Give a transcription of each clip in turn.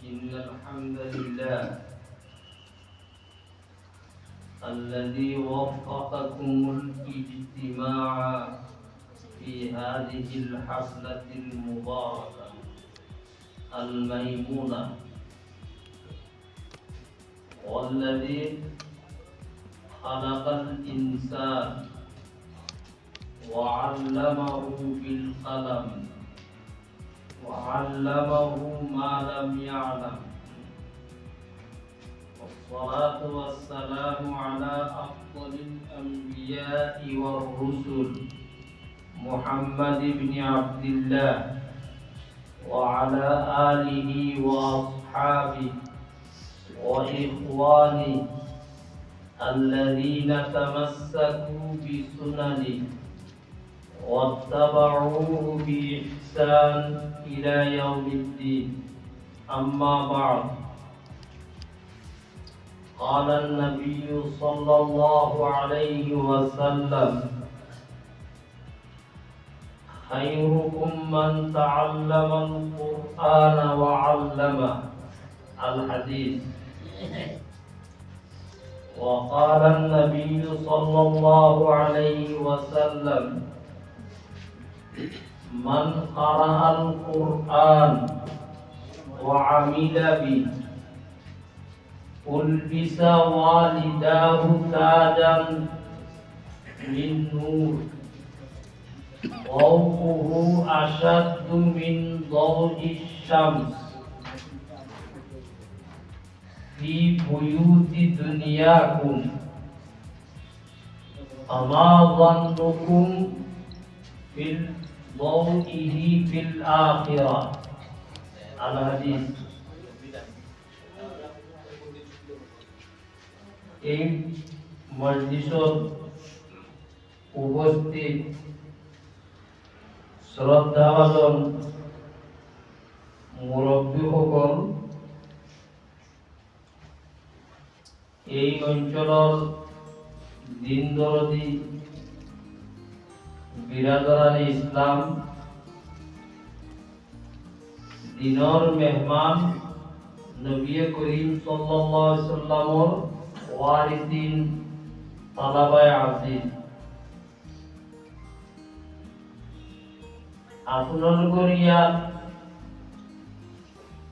إن الحمد لله الذي وفقكم الاجتماع في هذه الحفلة المباركة الميمونة. والذي خلق الإنسان وعلمه بالقلم. وعلمه ما لم يعلم. والصلاة والسلام على أفضل الأنبياء والرسل محمد بن عبد الله وعلى آله وأصحابه وإخوانه الذين تمسكوا بسننه. واتبعوه بإحسان إلى يوم الدين. أما بعد. قال النبي صلى الله عليه وسلم خيركم من تعلم القرآن وعلمه الحديث. وقال النبي صلى الله عليه وسلم من قرأ القرآن وعمل به. ألبس والداه تاجا من نور. ضوءه أشد من ضوء الشمس. في بيوت دنياكم. فما ظنكم في মৌতিহি feel আখিরা। আল হাদিস। এই মজলিসত উপস্থিত শ্রদ্ধাভাজন মুরব্বীসকল এই অঞ্চলৰ দিন দৰদী বিৰাদৰানী ইছলাম দিনৰ মেহমান নবী করিম সাল্লামৰ ওয়ারিসিন তালাবায়ে আজিজ আপোনালোকৰ ইয়াত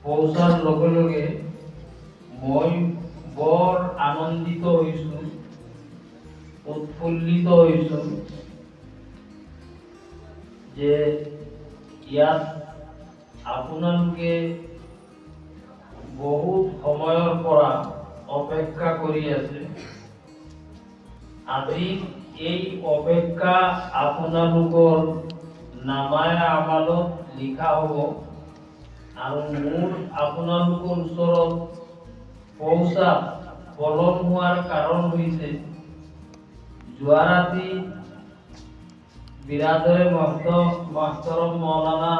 পৌঁছাৰ লগে লগে মই বৰ আনন্দিত হৈছোঁ উৎফুল্লিত হৈছোঁ যে ইয়াত আপোনালোকে বহুত সময়ৰ পৰা অপেক্ষা কৰি আছে। আজি এই অপেক্ষা আপোনালোকৰ নামায় আমালত লিখা হ'ব আৰু মোৰ আপোনালোকৰ ওচৰত পৌঁছা পলম হোৱাৰ কাৰণ হৈছে যোৱা ৰাতি বিৰাদৰে মাষ্টৰম মৌলানা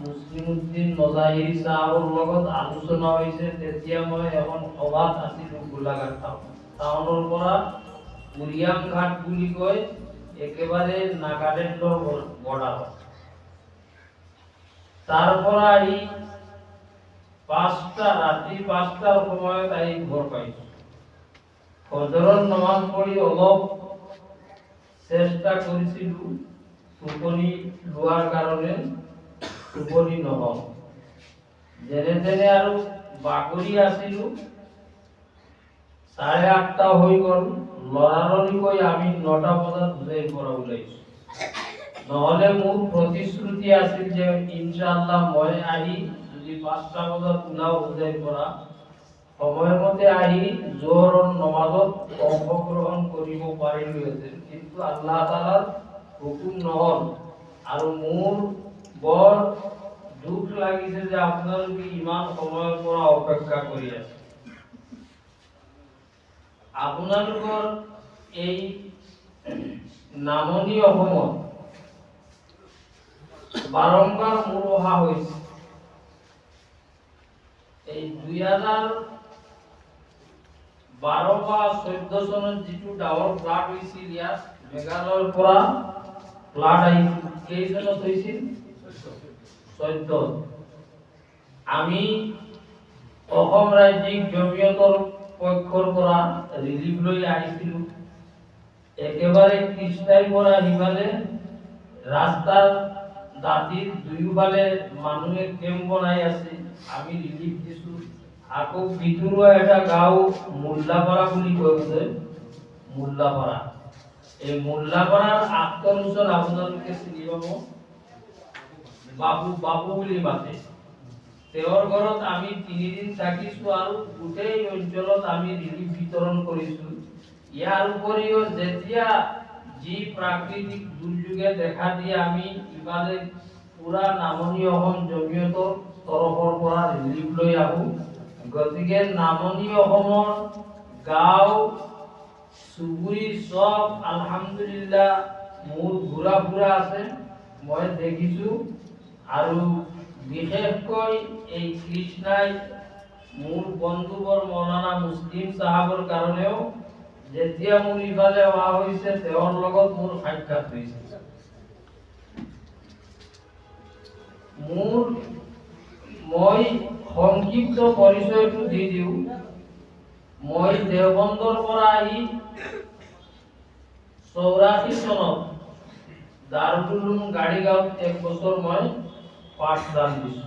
মুছলিমুদ্দিন মজাহিৰ চাহাবৰ লগত আলোচনা হৈছে, তেতিয়া মই এখন সভাত আছিলোঁ গোলাঘাট টাউন। টাউনৰ পৰা কুৰিয়াম ঘাট বুলি কয়, একেবাৰে নাগালেণ্ডৰ বৰ্ডাৰত। তাৰ পৰা আহি পাঁচটা, ৰাতি পাঁচটাৰ সময়ত আহি ঘৰ পাইছোঁ। ফজৰৰ নমাজ পঢ়ি অলপ চেষ্টা কৰিছিলোঁ। টোপনি লোৱাৰ কাৰণে টোপনি নহ'ল যেনে তেনে আৰু বাগৰি আছিলোঁ, চাৰে আঠটা হৈ গ'ল, লৰালৰিকৈ আমি নটা বজাত হুজাইৰ পৰা ওলাইছোঁ। নহ'লে মোৰ প্ৰতিশ্ৰুতি আছিল যে ইনশাআল্লাহ মই আহি যদি পাঁচটা বজাত ওলাওঁ হুজাইৰ পৰা, সময়মতে আহি জোহৰৰ নমাজত অংশগ্ৰহণ কৰিব পাৰিলোহেঁতেন। কিন্তু আল্লাহ তালাৰ হুকুম নহ'ল। আৰু মোৰ বৰ দুখ লাগিছে যে আপোনালোকে ইমান সময়ৰ পৰা অপেক্ষা কৰি আছে। আপোনালোকৰ এই নামনি অসমত বাৰম্বাৰ মোৰ অহা হৈছে। এই দুই হাজাৰ বাৰ বা চৈধ্য চনত যিটো ডাৱৰ ফ্লাড হৈছিল ইয়াত মেঘালয়ৰ পৰা ফ্লাড কেইচনত হৈছিল চৈধ্য আমি অসম ৰাজ্যিক জমিয়তৰ পক্ষৰ পৰা ৰিলিফ লৈ আহিছিলোঁ। একেবাৰে কৃষ্ণাইৰ পৰা সিফালে ৰাস্তাৰ দাঁতিৰ দুয়োফালে মানুহে কেম্প বনাই আছে। আমি ৰিলিফ দিছোঁ। আকৌ ভিতৰুৱা এটা গাঁও মোল্লাপাৰা বুলি বোধে মোল্লাপাৰা। এই আখতৰ ওচৰত আপোনালোকে চিনি পাব বাবু বাবু বুলি মাতে। তেওঁৰ ঘৰত আমি তিনিদিন থাকিছো আৰু গোটেই অঞ্চলত আমি ৰিলিফ বিতৰণ কৰিছো। ইয়াৰ উপৰিও যেতিয়া যি প্ৰাকৃতিক দুৰ্যোগে দেখা দিয়ে, আমি ইফালে পুৰা নামনি অসম জমিয়তৰ তৰফৰ পৰা ৰিলিফ লৈ আহো। গতিকে নামনি অসমৰ গাঁও চুবুৰী চব আলহামদুলিল্লাহ মোৰ ঘূৰা ফুৰা আছে। মই দেখিছোঁ। আৰু বিশেষকৈ এই কৃষ্ণাই মোৰ বন্ধুবৰ মৌলানা মুছলিম চাহাবৰ কাৰণেও যেতিয়া মোৰ ইফালে অহা হৈছে, তেওঁৰ লগত মোৰ সাক্ষাৎ হৈছে। মোৰ, মই সংক্ষিপ্ত পৰিচয়টো দি দিওঁ। মই দেওবন্দৰ পৰা আহি চৌৰাশী চনত দাৰুল উলুম গাড়ীগাঁৱত এক বছৰ মই পাঠদান দিছোঁ।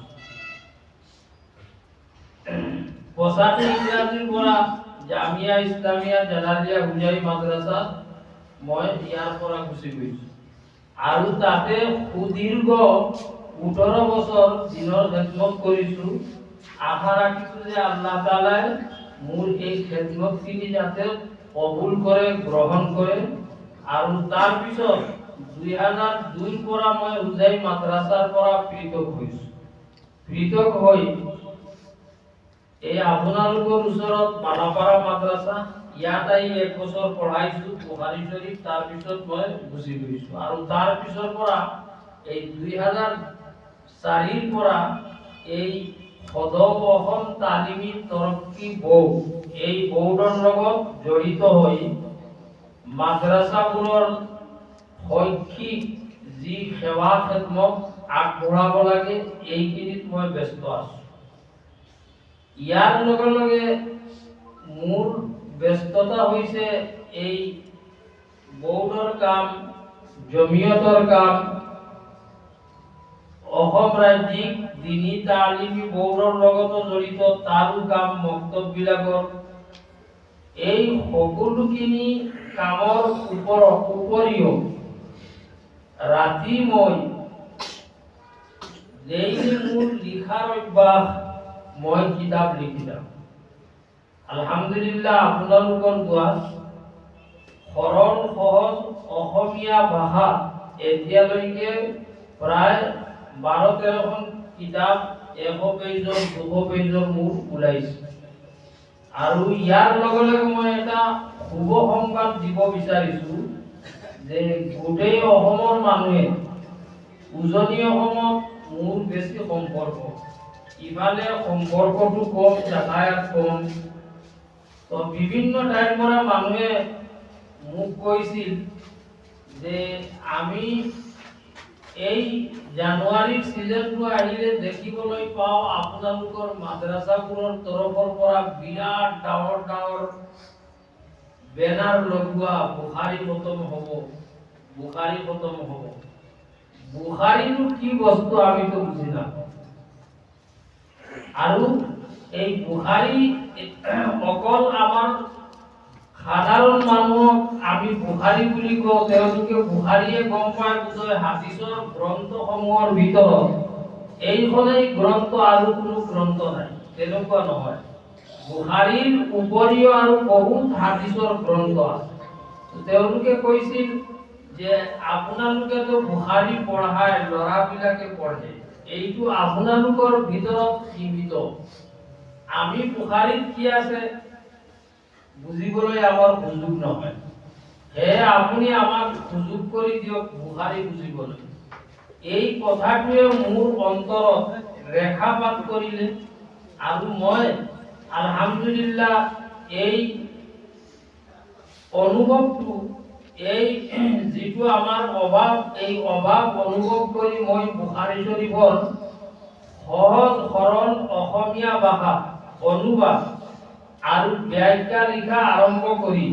পঁচাশী ইংৰাজীৰ পৰা জামিয়া ইছলামিয়া জালালিয়া হুজাই মাদ্ৰাছাত মই ইয়াৰ পৰা গুচি গৈছোঁ। আৰু তাতে সুদীৰ্ঘ ওঠৰ বছৰ দিনৰ খেদমত কৰিছোঁ। আশা ৰাখিছোঁ যে আল্লাহ তালাই মোৰ এই খেদমতখিনি যাতে কবুল কৰে গ্ৰহণ কৰে আৰু তাৰপিছত দুই হাজাৰ দুইৰ পৰা মই হুজাই মাদ্ৰাছাৰ পৰা পৃথক হৈছোঁ। পৃথক হৈ এই আপোনালোকৰ ওচৰত মালাপাৰা মাদ্ৰাছা, ইয়াত আহি এক বছৰ পঢ়াইছো বুহাৰী শ্বৰীফ তাৰপিছত মই গুচি গৈছো। আৰু তাৰ পিছৰ পৰা এই দুই হাজাৰ চাৰিৰ পৰা এই অসম তালিমী তৰক্কি বোৰ্ড এই বোৰ্ডৰ লগত জড়িত হৈ মাদ্ৰাছাবোৰৰ শৈক্ষিক যি সেৱা খেদমত আগবঢ়াব লাগে, এইখিনিত মই ব্যস্ত আছো। ইয়াৰ লগে লগে মোৰ ব্যস্ততা হৈছে এই বৌদ্ধৰ কাম, জমিয়তৰ কাম। অসম ৰাজ্যিক দিনী তালিমী বৌদ্ধৰ লগতো জড়িত তাৰো কাম মক্তববিলাকৰ এই সকলোখিনি কামৰ ওপৰত উপৰিও ৰাতি মই ডেইলি মোৰ লিখাৰ অভ্যাস মই কিতাপ লিখি যাওঁ আলহামদুলিল্লাহ, আপোনালোকৰ গোৱাত সৰল সহজ অসমীয়া ভাষা এতিয়ালৈকে প্ৰায় বাৰ তেৰখন কিতাপ এশ পেজৰ, দুশ পেজৰ মোৰ ওলাইছে। আৰু ইয়াৰ লগে লগে মই এটা শুভ সংবাদ দিব বিচাৰিছো যে গোটেই অসমৰ মানুহে উজনি অসমত মোৰ বেছি সম্পৰ্ক। ইফালে সম্পৰ্কটো কম, যাতায়াত কম। তো বিভিন্ন ঠাইৰ পৰা মানুহে মোক কৈছিল যে আমি এই জানুৱাৰীৰ ছিজনটো আহিলে দেখিবলৈ পাওঁ আপোনালোকৰ মাদ্ৰাছাবোৰৰ তৰফৰ পৰা বিৰাট ডাঙৰ ডাঙৰ বেনাৰ লগোৱা বুখাৰী খতম হ'ব, বুখাৰী খতম হ'ব। বুখাৰীনো কি বস্তু আমিতো বুজি নাপাওঁ। আৰু এই বুখাৰী অকল আমাৰ সাধাৰণ মানুহক আমি বুখাৰী বুলি কওঁ, তেওঁলোকে বুখাৰীয়ে গম পায় বোধহয় হাদিছৰ গ্ৰন্থসমূহৰ ভিতৰত। এইখনেই গ্ৰন্থ আৰু কোনো গ্ৰন্থ নাই, তেনেকুৱা নহয়। বুখাৰীৰ উপৰিও আৰু বহুত হাদিছৰ গ্ৰন্থ আছে। তেওঁলোকে কৈছিল যে আপোনালোকেতো বুখাৰী পঢ়াই ল'ৰাবিলাকে পঢ়ে। এইটো আপোনালোকৰ ভিতৰত সীমিত। আমি বুখাৰীত কি আছে? বুজিবলৈ আমাৰ সুযোগ নহয়। সেয়ে আপুনি আমাক সুযোগ কৰি দিয়ক বুখাৰী বুজিবলৈ। এই কথাটোৱে মোৰ অন্তৰত ৰেখাপাত কৰিলে আৰু মই আলহামদুলিল্লাহ এই অনুভৱটো এই যিটো আমাৰ অভাৱ এই অভাৱ অনুভৱ কৰি মই বুখাৰী শৰীফৰ সহজ সৰল অসমীয়া ভাষা অনুবাদ আৰু ব্যাখ্যা লিখা আৰম্ভ কৰি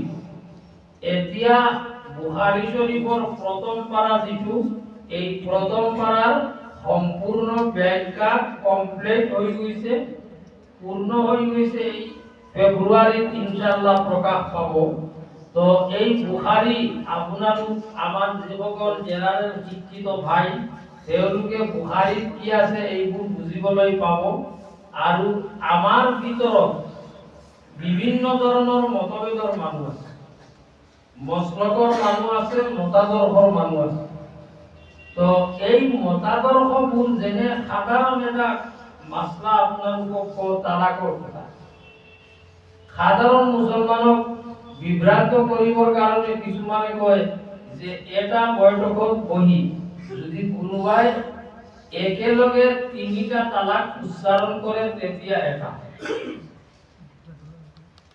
এতিয়া বুহাৰী শৰীফৰ প্ৰথম পাৰা যিটো, এই প্ৰথম পাৰাৰ সম্পূৰ্ণ ব্যাখ্যা কমপ্লিট হৈ গৈছে। পূৰ্ণ হৈ গৈছে এই ফেব্ৰুৱাৰীত ইনশাল্লাহ প্ৰকাশ পাব। তো এই বুহাৰী আপোনালোক, আমাৰ যিসকল জেনাৰেল শিক্ষিত ভাই, তেওঁলোকে বুহাৰীত কি আছে এইবোৰ বুজিবলৈ পাব। আৰু আমাৰ ভিতৰত বিভিন্ন ধৰণৰ মতভেদৰ মানুহ আছে। মছলকৰ মানুহ আছে, মতাদৰ্শৰ মানুহ আছে। তো এই মতাদৰ্শবোৰ যেনে সাধাৰণ এটা মাছলা আপোনালোকক কওঁ, তালাকৰ কথা। সাধাৰণ মুছলমানক বিভ্ৰান্ত কৰিবৰ কাৰণে কিছুমানে কয় যে, এটা বৈঠকত বহি যদি কোনোবাই একেলগে তিনিটা তালাক উচ্চাৰণ কৰে, তেতিয়া এটা।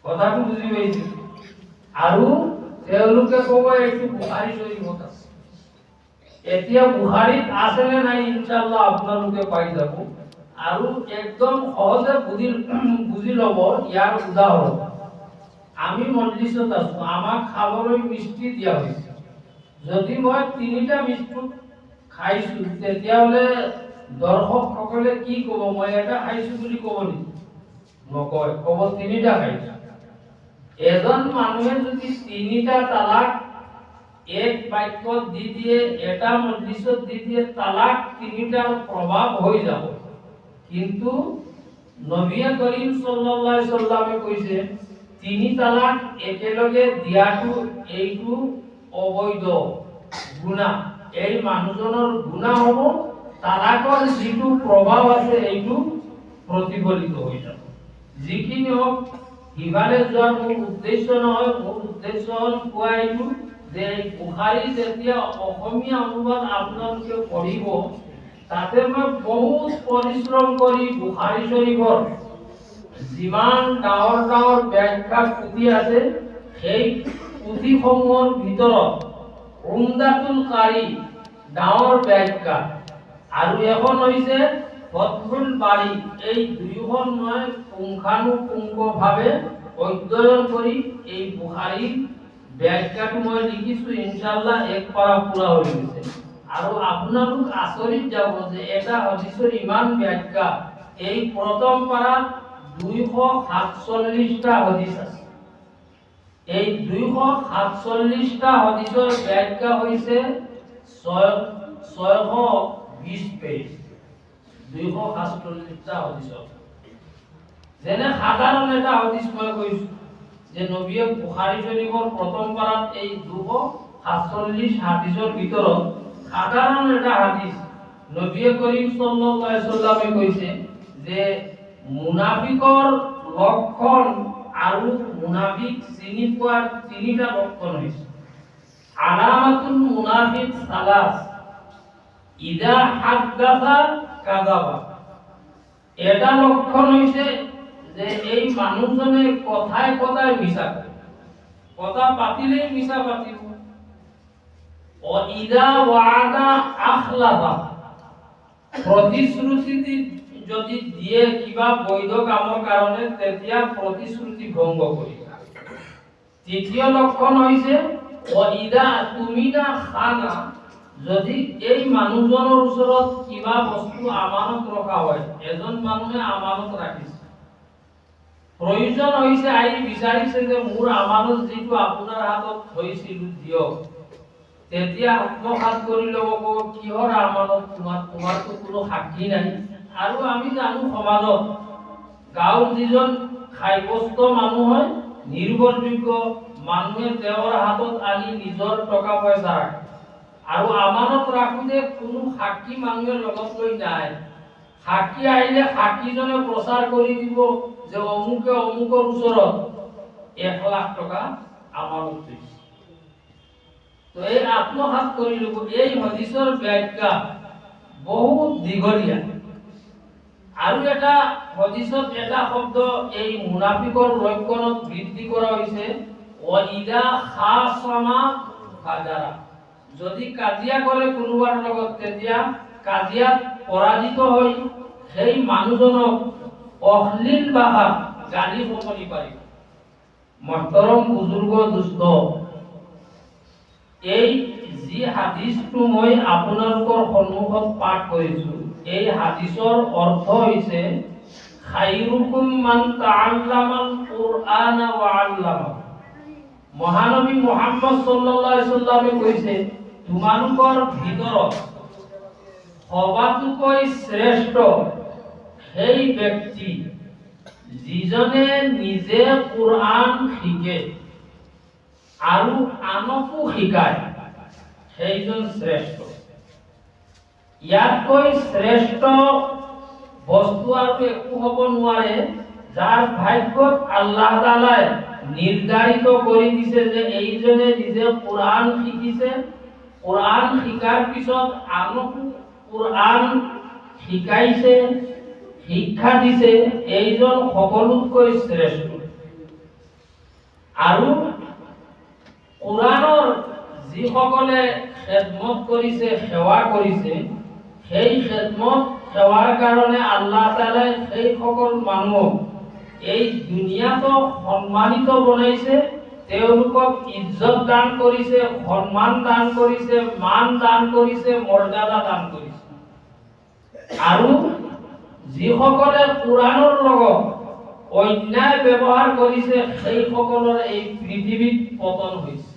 কথাটো বুজি পাইছে। আৰু তেওঁলোকে ক'ব এইটো বুহাৰী শৰীফত আছে। এতিয়া বুহাৰীত আছে নে নাই ইনশাল্লাহ আপোনালোকে পাই যাব। আৰু একদম সহজে বুজি বুজি ল'ব ইয়াৰ উদাহৰণ। আমি মজলিছত আছো, আমাক খাবলৈ মিষ্টি দিয়া হৈছে। যদি মই তিনিটা বিস্কুট খাইছো, তেতিয়াহ'লে দৰ্শকসকলে কি ক'ব? মই এটা খাইছো বুলি ক'ব নেকি? নকয়, ক'ব তিনিটা খাইছো। এজন মানুহে যদি তিনিটা তালাক, এক বাক্যত দি দিয়ে, এটা মজলিছত দি দিয়ে তালাক, তিনিটাৰ প্ৰভাৱ হৈ যাব। কিন্তু নবীয়ে কৰিম সাল্লাল্লাহু আলাইহি সাল্লামে কৈছে, তিনি তালাক একেলগে দিয়াটো এইটো অবৈধ গুনাহ এই মানুহজনৰ গুনাহ হ'ব, তালাকৰ যিটো প্ৰভাৱ আছে, এইটো প্ৰতিফলিত হৈ যাব। যিখিনি হওক সিফালে যোৱাৰ মোৰ উদ্দেশ্য নহয়, মোৰ উদ্দেশ্য হ'ল কোৱা এইটো যে বুখাৰী যেতিয়া অসমীয়া অনুবাদ আপোনালোকে পঢ়িব, তাতে মই বহুত পৰিশ্ৰম কৰি বুখাৰী শৰীফৰ যিমান ডাঙৰ ডাঙৰ ব্যাখ্যা পুথি আছে, সেই পুথিসমূহৰ ভিতৰত উমদাতুল কাৰী ডাঙৰ ব্যাখ্যা। আৰু এখন হৈছে ফতহুল বাৰী এই দুয়োখন মই পুংখানুপুংখভাৱে অধ্যয়ন কৰি এই বুখাৰীৰ ব্যাখ্যাটো মই লিখিছো, ইনশাআল্লাহ এক পাৰা পুৰা হৈ গৈছে। আৰু আপোনালোক আচৰিত যাব যে এটা হদিছৰ ইমান ব্যাখ্যা। এই প্ৰথম পাৰাত দুইশ সাতচল্লিশটা হদিছ আছে। এই দুইশ সাতচল্লিশটা হদিছৰ ব্যাখ্যা ছয় ছয়শো বিশ পেজ। দুইশ সাতচল্লিশটা হদিছৰ যেনে সাধাৰণ এটা হদিছ মই কৈছো, যে নবীয়ে বুখাৰী শৰীফৰ প্ৰথম পাৰাত এই দুশ সাতচল্লিশ হাদিছৰ ভিতৰত সাধাৰণ এটা হাদিছ নবীয়ে কৰিম সাল্লাল্লাহু কৈছে যে মুনাফিকৰ লক্ষণ আৰু মুনাফিক চিনি পোৱাৰ তিনিটা লক্ষণ হৈছে। আলামাতুল মুনাফিক সালাস ইদা হাদ্দাসা এটা লক্ষণ হৈছে যে এই মানুহজনে কথাই কথাই মিছা কয়। কথা পাতিলেই মিছা পাতিব। প্ৰতিশ্ৰুতি যদি দিয়ে কিবা বৈধ কামৰ কাৰণে, তেতিয়া প্ৰতিশ্ৰুতি ভংগ কৰিব তৃতীয় লক্ষণ হৈছে ও ইদা তুমিদা খানা। যদি এই মানুহজনৰ ওচৰত কিবা বস্তু আমানত ৰখা হয় এজন মানুহে আমানত ৰাখিছে। প্ৰয়োজন হৈছে আহি বিচাৰিছে যে মোৰ আমানত যিটো আপোনাৰ হাতত থৈছিলো দিয়ক। তেতিয়া আত্মসাত কৰি ল'ব ক'ব কিহৰ আমানত? তোমাৰ তোমাৰতো কোনো সাক্ষী নাই। আৰু আমি জানো সমাজত গাঁৱৰ যিজন সাব্যস্ত মানুহ হয় নিৰ্ভৰযোগ্য মানুহে তেওঁৰ হাতত আনি নিজৰ টকা পইচা ৰাখে। আৰু আমানত ৰাখোতে কোনো সাক্ষী মানুহে লগত লৈ যায় সাক্ষী আহিলে সাক্ষীজনে প্ৰচাৰ কৰি দিব যে অমুকে অমুকৰ ওচৰত এক লাখ টকা আমানত থৈছে তো এই আত্মসাত কৰি ল'ব, এই হদিছৰ ব্যাখ্যা বহুত দীঘলীয়া। আৰু এটা হদিছত এটা শব্দ, এই মুনাফিকৰ লক্ষণত বৃদ্ধি কৰা হৈছে ওয়াইদা খাসামা ফাজাৰা। যদি কাজিয়া কৰে কোনোবাৰ লগত তেতিয়া কাজিয়াত পৰাজিত হৈ সেই মানুহজনক অশ্লীল ভাষা গালি শুনি পাৰিব মহতৰম বুজুৰ্গ দুষ্ট। এই যি হাদিছটো মই আপোনালোকৰ সন্মুখত পাঠ কৰিছো এই হাদিছৰ অৰ্থ হৈছে খাইৰুকুম মান তাআল্লামাল কুৰআনা ওয়া আল্লামা মহানবী মুহাম্মদ সাল্লাল্লাহু আলাইহি সাল্লামে কৈছে তোমালোকৰ ভিতৰত সবাতোকৈ শ্ৰেষ্ঠ সেই ব্যক্তি যিজনে নিজে কোরআন শিকে আৰু আনকো শিকায়, সেইজন শ্ৰেষ্ঠ। ইয়াতকৈ শ্ৰেষ্ঠ বস্তু আৰু একো হ'ব নোৱাৰে, যাৰ ভাগ্যত আল্লাহ তালাই নিৰ্ধাৰিত কৰি দিছে যে এইজনে নিজে কোরআন শিকিছে কোরআন শিকাৰ পিছত আনকো কোরআন শিকাইছে, শিক্ষা দিছে, এইজন সকলোতকৈ শ্ৰেষ্ঠ। আৰু কোরআনৰ যিসকলে খেদমত কৰিছে, সেৱা কৰিছে, সেই খেদমত, সেৱাৰ কাৰণে আল্লাহ তালাই সেই সকল মানুহক এই দুনিয়াতো সন্মানিত বনাইছে। তেওঁলোকক ইজ্জত দান কৰিছে, সন্মান দান কৰিছে, মান দান কৰিছে, মৰ্যাদা দান কৰিছে। আৰু যিসকলে কোরআনৰ লগত অন্যায় ব্যৱহাৰ কৰিছে, সেইসকলৰ এই পৃথিৱীত পতন হৈছে।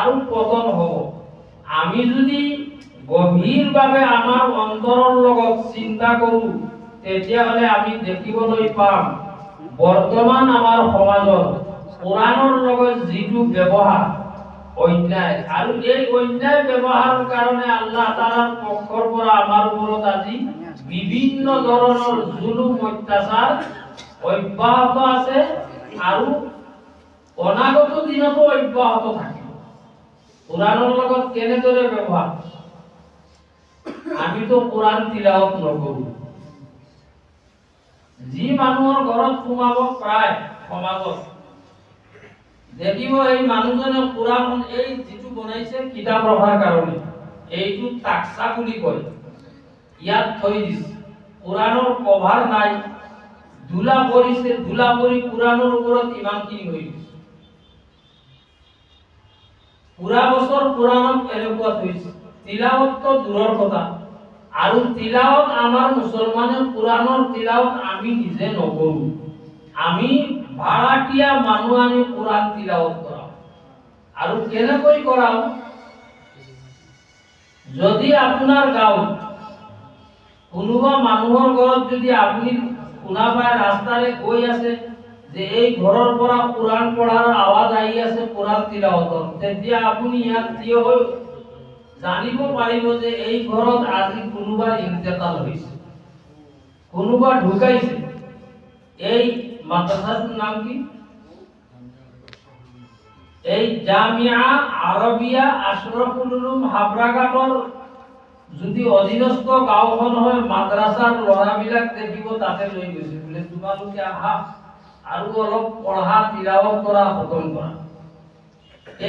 আৰু পতন হ'ব। আমি যদি গভীৰভাৱে আমাৰ অন্তৰৰ লগত চিন্তা কৰোঁ, তেতিয়াহ'লে আমি দেখিবলৈ পাম, বৰ্তমান আমাৰ সমাজত কোরআনৰ লগত যিটো ব্যৱহাৰ, অন্যায়, আৰু এই অন্যায় ব্যৱহাৰৰ কাৰণে আল্লাহ তালাৰ পক্ষৰ পৰা আমাৰ ওপৰত আজি বিভিন্ন ধৰণৰ জুলুম, অত্যাচাৰ অব্যাহত আছে আৰু অনাগত দিনতো অব্যাহত থাকিব। কোরআনৰ লগত কেনেদৰে ব্যৱহাৰ? আমিতো কোরআন তিলাওয়াত নকৰো। যি মানুহৰ ঘৰত সোমাব প্ৰায় সমাজত দেখিব এই মানুহজনে কোরআন এই যিটো বনাইছে কিতাপ ৰখাৰ কাৰণে এইটো তাকসা বুলি কয়। ইয়াত থৈ দিছে। কোরআনৰ কভাৰ নাই। ধূলা পৰিছে, ধূলা পৰি কোরআনৰ ওপৰত ইমানখিনি হৈ গৈছে পুৰা বছৰ কোরআনক এনেকুৱা থৈছে তিলাৱতটো দূৰৰ কথা। আৰু তিলাৱত আমাৰ মুছলমানে কোরআনৰ তিলাৱত আমি নিজে নকৰো। আমি ভাড়াতীয়া মানুহ আনি কোরআন তিলাৱত কৰাওঁ আৰু কেনেকৈ কৰাওঁ যদি আপোনাৰ গাঁৱত কোনোবা মানুহৰ ঘৰত যদি আপুনি শুনা পায় ৰাস্তাৰে গৈ আছে যে এই ঘৰৰ পৰা কোরআন পঢ়াৰ আৱাজ আহি আছে কোরআন তিলাৱতৰ তেতিয়া আপুনি ইয়াত থিয় হৈ জানিব পাৰিব যে এই ঘৰত আজি কোনোবা ইন্তেকাল হৈছে, কোনোবা ঢুকাইছে। এই মাদ্রাসার নাম কি? এই জামিয়া আরবিয়া আশরাফুল উলুম হাবরাঘাটৰ যদি অধীনস্থ গাঁওখন হয় মাদ্ৰাছাৰ ল'ৰাবিলাক দেখিব তাতে লৈ গৈছে। বোলে, তোমালোকে আহা আৰু অলপ পঢ়া, তিলাৱত কৰা, খতম কৰা।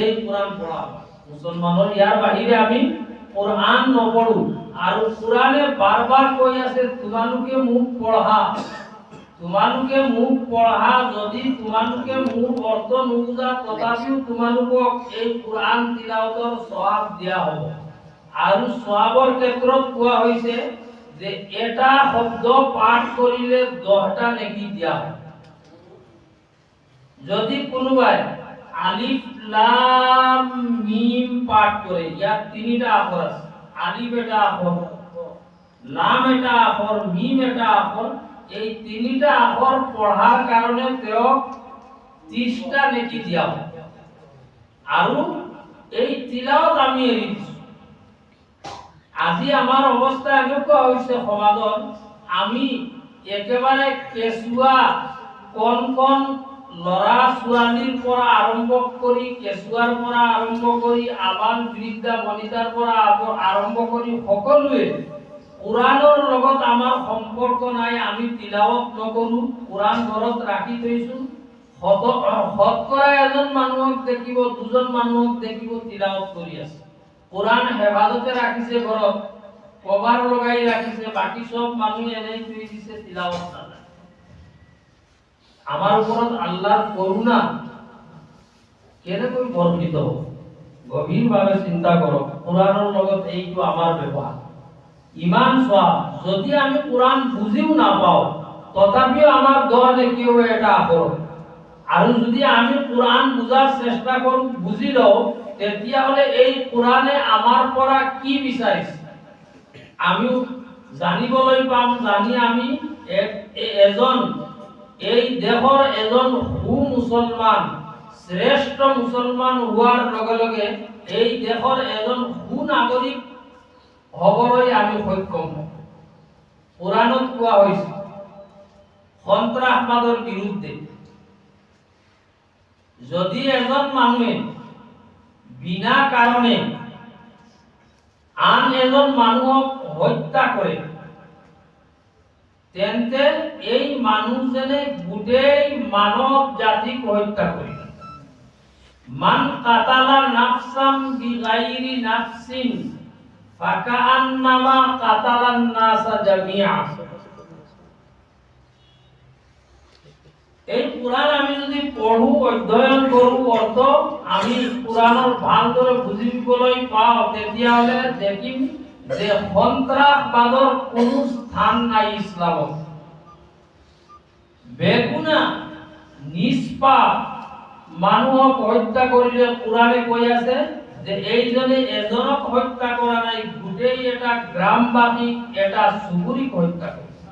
এই কোরআন পঢ়া হয়। মুছলমানৰ ইয়াৰ বাহিৰে আমি কোরআন নপঢ়ো আৰু কোরআনে বাৰ কৈ আছে, তোমালোকে মোক পঢ়া তোমালোকে মোক পঢ়া, যদি তোমালোকে মোৰ অৰ্থ নুবুজা, তথাপিও তোমালোকক এই কোরআন তিলাওয়াতৰ সওয়াব দিয়া হ'ব। আৰু সওয়াবৰ ক্ষেত্ৰত কোৱা হৈছে যে এটা শব্দ পাঠ কৰিলে দহটা নেকি দিয়া হয় যদি কোনোবাই আলিফ, লাম, মিম পাঠ কৰে, ইয়াত তিনিটা আখৰ আছে। আলিফ এটা আখৰ, লাম এটা আখৰ, মিম এটা আখৰ এই তিনিটা আখৰ পঢ়াৰ কাৰণে তেওঁক ত্ৰিশটা নেকি দিয়া আৰু এই তিলাওত আমি এৰি দিছো। আজি আমাৰ অৱস্থা এনেকুৱা হৈছে সমাজত আমি একেবাৰে কেঁচুৱা, কণ কণ ল'ৰা ছোৱালীৰ পৰা আৰম্ভ কৰি, কেঁচুৱাৰ পৰা আৰম্ভ কৰি আবাল বৃদ্ধা বনিতাৰ পৰা আৰম্ভ কৰি সকলোৱে কোরআনৰ লগত আমাৰ সম্পৰ্ক নাই, আমি তিলাৱত নকৰো কোরআন ঘৰত ৰাখি থৈছো। শত- শতকৰা এজন মানুহক দেখিব, দুজন মানুহক দেখিব তিলাৱত কৰি আছে। কোরআন হেফাজতে ৰাখিছে ঘৰত, কভাৰ লগাই ৰাখিছে, বাকী চব মানুহে এনেই থৈ দিছে, তিলাৱত নাজানে আমার উপৰত আল্লাহৰ করুণা কেনেকৈ বৰ্ণিত হ'ব? গভীৰভাৱে চিন্তা কৰক কোরআনৰ লগত এইটো আমাৰ ব্যৱহাৰ। ইমান চোৱা। যদি আমি কোরআন বুজিও নাপাওঁ, তথাপিও আমাৰ দোয়া দেখিও এটা আখৰ। আৰু যদি আমি কোরআন বুজাৰ চেষ্টা কৰোঁ, বুজি লওঁ, তেতিয়াহ'লে এই কোরআনে আমাৰ পৰা কি বিচাৰিছে? আমিও জানিবলৈ পাম, জানি আমি এজন, এই দেশৰ এজন সু মুছলমান শ্ৰেষ্ঠ মুছলমান হোৱাৰ লগে লগে এই দেশৰ এজন সু নাগৰিক হ'বলৈ আমি সক্ষম হওঁ কোরআনত কোৱা হৈছে, সন্ত্ৰাসবাদৰ বিৰুদ্ধে। যদি এজন মানুহে বিনা কাৰণে আন এজন মানুহক হত্যা কৰে, তেন্তে এই মানুহজনে গোটেই মানৱ জাতিক হত্যা কৰে। মান কাতালা নাফসাম বিগাইরি নাফসিন ফাকাআন্নামা কাতালান এই কোরআন আমি যদি অধ্যয়ন অৰ্থ আমি পাওঁ, তেতিয়াহ'লে দেখিম যে সন্ত্ৰাসবাদৰ কোনো স্থান নাই ইছলামত। বেগুনা, নিষ্পাপ মানুহক হত্যা কৰিলে কোরআনে কৈ আছে যে এইজনে এজনক হত্যা কৰা নাই, গোটেই এটা গ্ৰামবাসীক এটা চুবুৰীক হত্যা কৰিছে,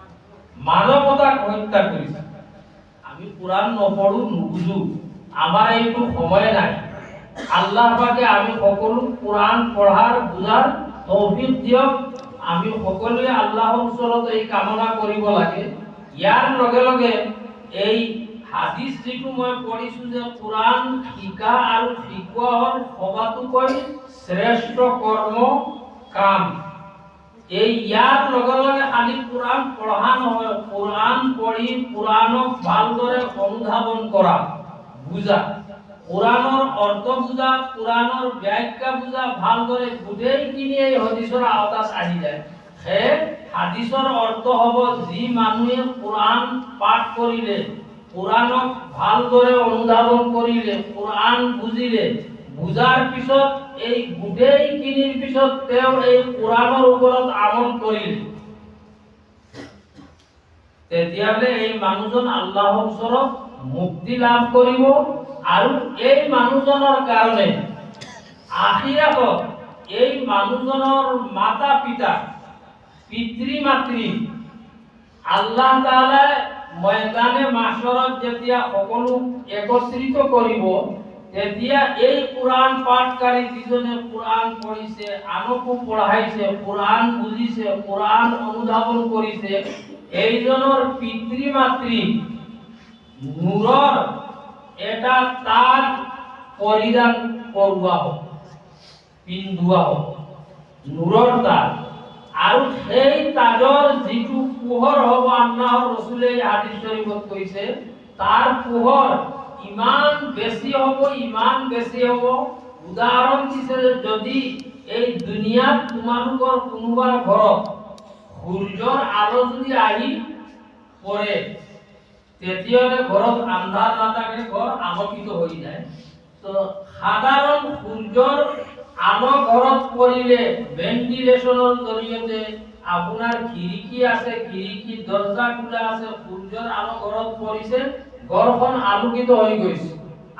মানৱতাক হত্যা কৰিছে। আমি কোরআন নপঢ়ো, নুবুজো, আমাৰ এইটো সময় নাই। আল্লাহ পাকে আমি সকলো কোরআন পঢ়াৰ, বুজাৰ তৌফিক দিয়ক। আমি সকলোৱে আল্লাহৰ ওচৰত এই কামনা কৰিব লাগে। ইয়াৰ লগে লগে এই হাদিস যিটো মই পঢ়িছো যে কোরআন শিকা আৰু শিকোৱাৰ সবাতোকৈ শ্ৰেষ্ঠ কৰ্ম কাম। এই ইয়াৰ লগে লগে খালি কোরআন পঢ়া নহয় কোরআন পঢ়ি কোরআনক ভালদৰে অনুধাৱন কৰা, বুজা। কোরআনৰ অৰ্থ বুজা কোরআনৰ ব্যাখ্যা বুজা, ভালদৰে গোটেইখিনি এই হদিছৰ আওতাত আহি যায়। সেয়ে হাদিছৰ অৰ্থ হ'ব, যি মানুহে কোরআন পাঠ কৰিলে কোরআনক ভালদৰে অনুধাৱন কৰিলে কোরআন বুজিলে বুজাৰ পিছত, এই গোটেইখিনিৰ পিছত তেওঁ এই কোরআনৰ ওপৰত আমল কৰিলে। তেতিয়াহ'লে এই মানুহজন আল্লাহৰ ওচৰত মুক্তি লাভ কৰিব আৰু এই মানুহজনৰ কাৰণে আখিৰাতত এই মানুহজনৰ মাতা পিতা পিতৃ মাতৃ আল্লাহ তাআলাই ময়দানে মাছৰত যেতিয়া সকলো একত্ৰিত কৰিব, তেতিয়া এই কোরআন পাঠকাৰী যিজনে কোরআন পঢ়িছে, আনকো পঢ়াইছে কোরআন বুজিছে কোরআন অনুধাৱন কৰিছে, এইজনৰ পিতৃ মাতৃ নূৰৰ এটা তাজ পৰিধান কৰোৱা হ'ব পিন্ধোৱা হ'ব নূৰৰ তাজ আৰু সেই তাজৰ যিটো পোহৰ হ'ব আল্লাহৰ ৰসুলে এই হাদিস কৈছে, তাৰ পোহৰ ইমান বেছি হ'ব, ইমান বেছি হ'ব। উদাহৰণ দিছে যদি এই দুনিয়াত তোমালোকৰ কোনোবা ঘৰত সূৰ্যৰ আলো যদি আহি পৰে, তেতিয়াহ'লে ঘৰত আন্ধাৰ নাথাকে, ঘৰ আলোকিত হৈ যায়। তো সাধাৰণ সূৰ্যৰ আলো ঘৰত পৰিলে ভেন্টিলেশ্যনৰ জৰিয়তে আপোনাৰ খিৰিকী আছে খিৰিকী দৰ্জা খোলা আছে, সূৰ্যৰ আলো ঘৰত পৰিছে, ঘৰখন আলোকিত হৈ গৈছে।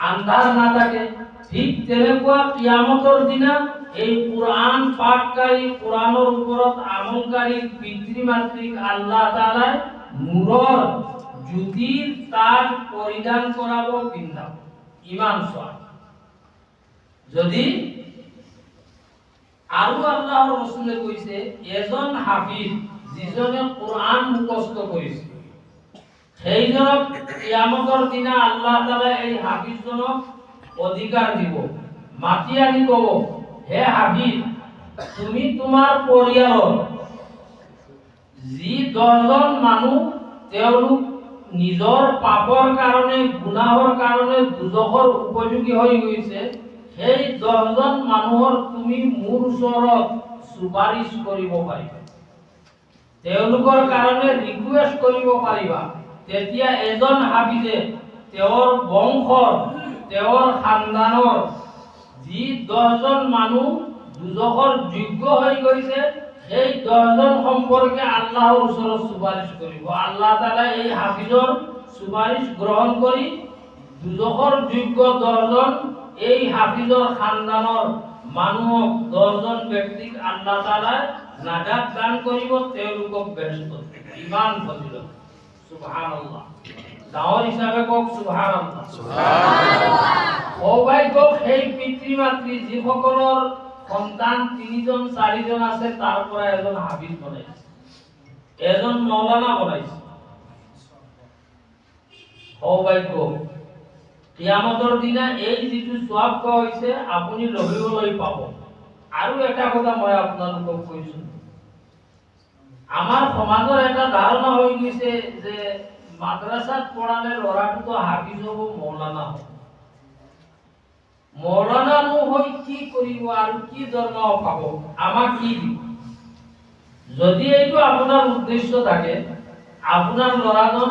আন্ধাৰ নাথাকে। ঠিক তেনেকুৱা কিয়ামতৰ দিনা এই কোরআন পাঠকারী কোরআনের উপরত আমলকারী পিতৃ মাতৃক আল্লাহ তাআলাই নূৰৰ জ্যোতিৰ তাজ পৰিধান কৰাব পিন্ধাব ইমান চোৱা। যদি আৰু আল্লাহৰ ৰসুলে কৈছে এজন হাফিজ যিজনে কোৰআন মুখস্থ কৰিছে সেইজনক দিনা আল্লাহ এই হাফিজজনক অধিকাৰ দিব মাতি আনি ক'ব হে হাফিজ তুমি তোমাৰ পৰিয়ালৰ যি দহজন মানুহ তেওঁলোক নিজৰ পাপৰ কাৰণে গুনাহৰ কাৰণে দুজখৰ উপযোগী হৈ গৈছে সেই দহজন মানুহৰ তুমি মোৰ ওচৰত চুপাৰিচ কৰিব পাৰিবা। তেওঁলোকৰ কাৰণে ৰিকুৱেষ্ট কৰিব পাৰিবা। তেতিয়া এজন হাফিজে তেওঁৰ বংশৰ তেওঁৰ খানদানৰ যি দহজন মানুহ দুজখৰ যোগ্য হৈ গৈছে সেই দহজন সম্পৰ্কে আল্লাহৰ ওচৰত চুপাৰিচ কৰিব। আল্লাহ তালা এই হাফিজৰ চুপাৰিচ গ্ৰহণ কৰি দুজখৰ যোগ্য দহজন এই হাফিজৰ খানদানৰ মানুহক দহজন ব্যক্তিক আল্লাহ তালাই নাজাত দান কৰিব তেওঁলোকক ব্যস্ত ইমান ফজিলত। সুবহানাল্লাহ। ডাঙৰ হিচাপে কওক সুবহানাল্লাহ। সৌভাগ্য সেই পিতৃ মাতৃ যিসকলৰ সন্তান তিনিজন চাৰিজন আছে তাৰ পৰা এজন হাফিজ বনাইছে। এজন মৌলানা বনাইছে। সৌভাগ্য। কিয়ামতৰ দিনা এই যিটো চোৱাব কোৱা হৈছে, আপুনি লভিবলৈ পাব। আৰু এটা কথা মই আপোনালোকক কৈছো আমাৰ সমাজৰ এটা ধাৰণা হৈ গৈছে যে মাদ্ৰাছাত পঢ়ালে ল'ৰাটোতো হাফিজ হ'ব মৌলানা হ'ব। মৌলানানো হৈ কি কৰিব আৰু কি দৰমহা পাব, আমাক কি দিব? যদি এইটো আপোনাৰ উদ্দেশ্য থাকে, আপোনাৰ ল'ৰাজন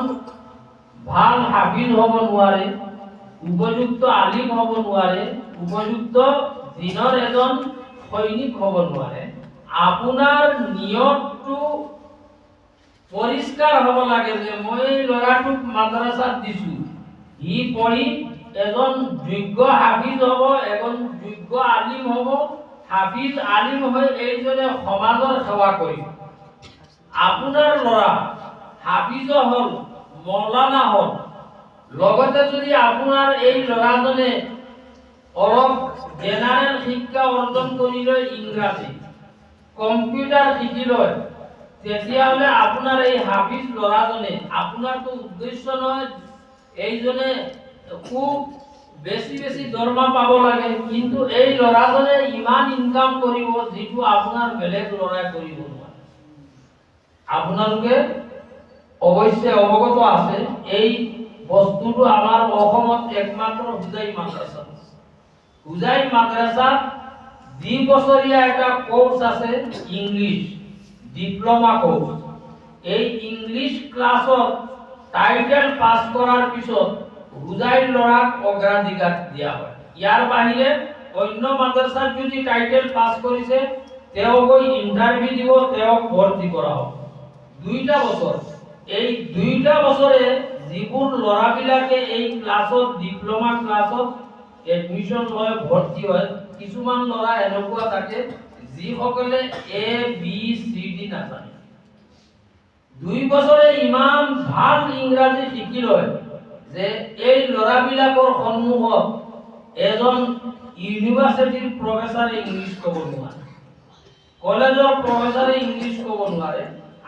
ভালো হাফিজ হ'ব নোৱাৰে। উপযুক্ত আলিম হ'ব নোৱাৰে, উপযুক্ত দিনৰ এজন সৈনিক হ'ব নোৱাৰে। আপোনাৰ নিয়তটো পৰিষ্কাৰ হ'ব লাগে যে মই ল'ৰাটোক মাদ্ৰাছাত দিছো। সি পঢ়ি এজন যোগ্য হাফিজ হ'ব, এজন যোগ্য আলিম হ'ব, হাফিজ আলিম হৈ এইজনে সমাজৰ সেৱা কৰিব। আপোনাৰ ল'ৰা হাফিজ হ'ল, মৌলানা হ'ল লগতে যদি আপোনাৰ এই ল'ৰাজনে অলপ জেনাৰেল শিক্ষা অৰ্জন কৰি লয় ইংৰাজী কম্পিউটাৰ শিকি লয়, তেতিয়াহ'লে আপোনাৰ এই হাফিজ ল'ৰাজনে, আপোনাৰতো উদ্দেশ্য নহয় এইজনে খুব বেছি বেছি দৰমহা পাব লাগে, কিন্তু এই ল'ৰাজনে ইমান ইনকাম কৰিব যিটো আপোনাৰ বেলেগ ল'ৰাই কৰিব নোৱাৰে। আপোনালোকে অৱশ্যে অৱগত আছে, এই বস্তুটো আমাৰ অসমত একমাত্ৰ হুজাই মাদ্ৰাছা। হুজাই মাদ্ৰাছাত দুই বছৰীয়া এটা কোৰ্স আছে ইংলিছ ডিপ্ল'মা কোৰ্স এই ইংলিছ ক্লাছত টাইটেল পাছ কৰাৰ পিছত হুজাই ল'ৰাক অগ্ৰাধিকাৰ দিয়া হয়। ইয়াৰ বাহিৰে অন্য মাদ্ৰাছাত যদি টাইটেল পাছ কৰিছে তেওঁ গৈ ইণ্টাৰভিউ দিব, তেওঁক ভৰ্তি কৰা হ'ব। দুইটা বছৰ। এই দুইটা বছৰে যিবোৰ ল'ৰাবিলাকে এই ক্লাছত, ডিপ্ল'মা ক্লাছত এডমিশ্যন লয়, ভৰ্তি হয়। কিছুমান ল'ৰা এনেকুৱা থাকে, যিসকলে এ বি চি ডি নাজানে। দুই বছৰে ইমান ভালো ইংৰাজী শিকি লয় যে এই ল'ৰাবিলাকৰ সন্মুখত এজন ইউনিভাৰ্চিটিৰ প্ৰফেচাৰে ইংলিছ ক'ব নোৱাৰে, কলেজৰ প্ৰফেচাৰে ইংলিছ ক'ব নোৱাৰে,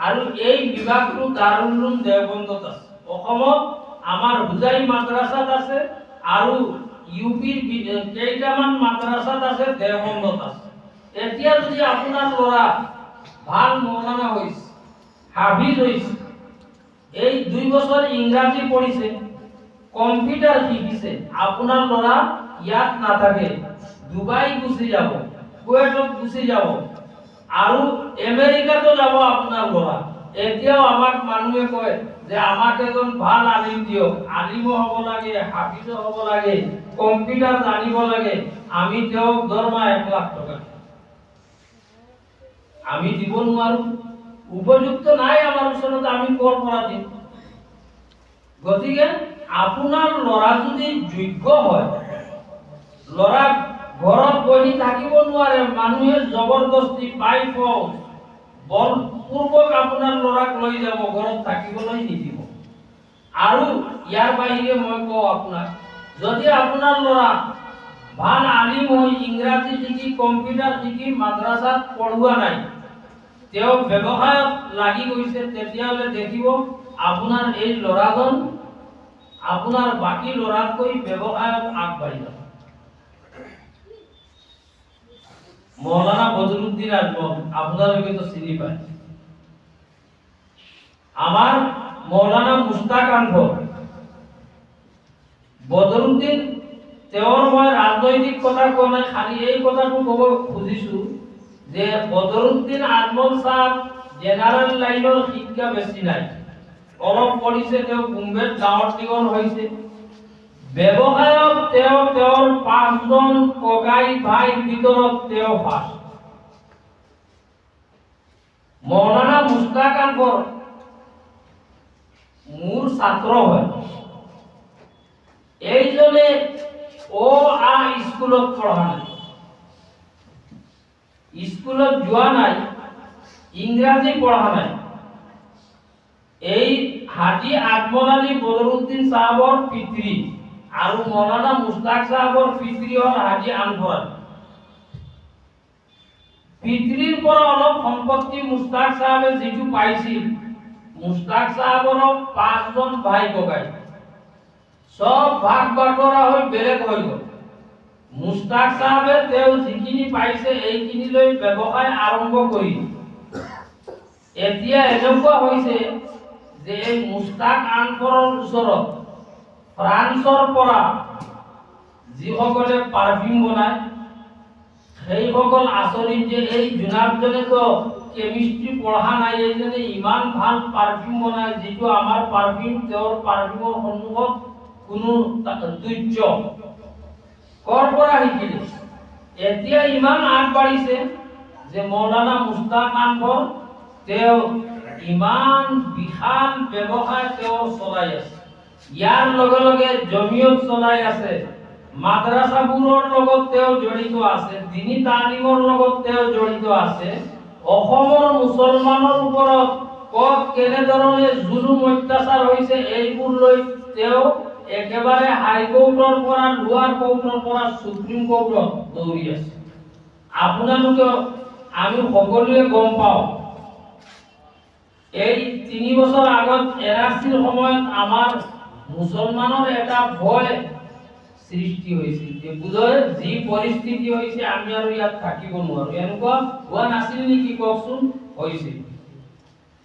আৰু এই বিভাগটো দাৰুল উলুম আছে। অসমত আমাৰ হুজাই মাদ্ৰাছাত আছে আৰু ইউ পিৰ কেইটামান মাদ্ৰাছাত আছে দেওবন্দত আছে। এতিয়া যদি আপোনাৰ ল'ৰা ভালো মৌলানা হৈছে, হাফিজ হৈছে, এই দুই বছৰ ইংৰাজী পঢ়িছে, কম্পিউটাৰ শিকিছে, আপোনাৰ ল'ৰা ইয়াত নাথাকে, ডুবাই গুচি যাব, কুৱেটত গুচি যাব, আৰু আমেৰিকাতো যাব আপোনাৰ ল'ৰা। এতিয়াও আমাক মানুহে কয় যে আমাক এজন ভালো আলিম দিয়ক আলিমো হ'ব লাগে হাফিজো হ'ব লাগে কম্পিউটাৰ জানিব লাগে, আমি তেওঁক দৰমহা এক লাখ টকা আমি দিব নোৱাৰো। উপযুক্ত নাই আমাৰ ওচৰত, আমি ক'ৰ পৰা দিম? গতিকে, আপোনাৰ ল'ৰা যদি যোগ্য হয় ল'ৰা ঘৰত বহি থাকিব নোৱাৰে, মানুহে জবৰদস্তি পাই ফৌজ। বলপূৰ্বক আপোনাৰ ল'ৰাক লৈ যাব, ঘৰত থাকিবলৈ নিদিব। আৰু ইয়াৰ বাহিৰে মই কওঁ আপোনাক, যদি আপোনাৰ ল'ৰা ভালো আলিম হৈ ইংৰাজী শিকি কম্পিউটাৰ শিকি মাদ্ৰাছাত পঢ়োৱা নাই, তেওঁ ব্যৱসায়ত লাগি গৈছে, তেতিয়াহ'লে দেখিব আপোনাৰ এই ল'ৰাজন, আপোনাৰ বাকী ল'ৰাতকৈ ব্যৱসায়ত আগবাঢ়ি যাব। মৌলানা বদরুদ্দিন আজমল আপনাদেরকে তো চিনি পায়। আমার মৌলানা মুস্তাক আনভর বদরুদ্দিন তেওঁৰ মই কথা কোৱা নাই, খালি এই কথাটো ক'ব খুজিছো যে বদৰুদ্দিন আজমল চাহাব জেনাৰেল লাইনৰ শিক্ষা বেছি নাই। অলপ পঢ়িছে, তেওঁ বোম্বেত ডাঙৰ দীঘল হৈছে। ব্যৱসায়ত তেওঁ ভাইৰ ভিতৰত তেওঁ মৌলানা মুস্তাক আকবর মোৰ ছাত্ৰ হয়। এইজনে অ আ স্কুলত পঢ়া নাই। স্কুলত যোৱা নাই, ইংৰাজী পঢ়া নাই। এই হাজী আজমল আলী বদৰুদ্দিন সাহাবৰ পিতৃ আৰু মৌলানা মুস্তাক সাহাবৰ পিতৃ হ'ল হাজী আনফৰ আলী। পিতৃৰ পৰা অলপ সম্পত্তি মুস্তাক চাহাবে যিটো পাইছিল, মুস্তাক চাহাবৰ পাঁচজন ভাই ককাই চব ভাগ বাটৰা হৈ বেলেগ হৈ গ'ল। মুস্তাক চাহাবে তেওঁ যিখিনি পাইছে এইখিনি লৈ ব্যৱসায় আৰম্ভ কৰি এতিয়া এনেকুৱা হৈছে যে এই মুস্তাক আনফৰৰ ওচৰত ফ্ৰান্সৰ পৰা যিসকলে পাৰফিউম বনায় সেইসকল আচৰিত যে এই জোনাকজনে তো কেমিষ্ট্ৰি পঢ়া নাই, এই এইজনে ইমান ভালো পাৰফিউম বনায় যিটো আমাৰ পাৰফিউম তেওঁৰ পাৰফিউমৰ সন্মুখত কোনো তা- তুচ্য কৰ পৰা শিকিলে? এতিয়া ইমান আগবাঢ়িছে যে মৌলানা মুস্তাক আনফৰ তেওঁ ইমান বিশাল ব্যৱসায় তেওঁ চলাই আছে। ইয়াৰ লগে লগে জমিয়ত চলাই আছে। মাদ্ৰাছাবোৰৰ লগত তেওঁ জড়িত আছে, দিনী তালিমৰ লগত তেওঁ জড়িত আছে, অসমৰ মুছলমানৰ ওপৰত ক'ত কেনেধৰণে জুলুম অত্যাচাৰ হৈছে এইবোৰ লৈ তেওঁ একেবাৰে হাইকোৰ্টৰ পৰা, লোৱাৰ কোৰ্টৰ পৰা, সুপ্ৰিম কোৰ্টত দৌৰি আছে। আপোনালোকে আমি সকলোৱে গম পাওঁ, এই তিনি বছৰ আগত এনআৰচিৰ সময়ত আমাৰ মুছলমানৰ এটা ভয় সৃষ্টি হৈছিল যে বোধহয় যি পৰিস্থিতি হৈছে, আমি আৰু ইয়াত থাকিব নোৱাৰো। এনেকুৱা হোৱা নাছিল নেকি কওকচোন? হৈছিল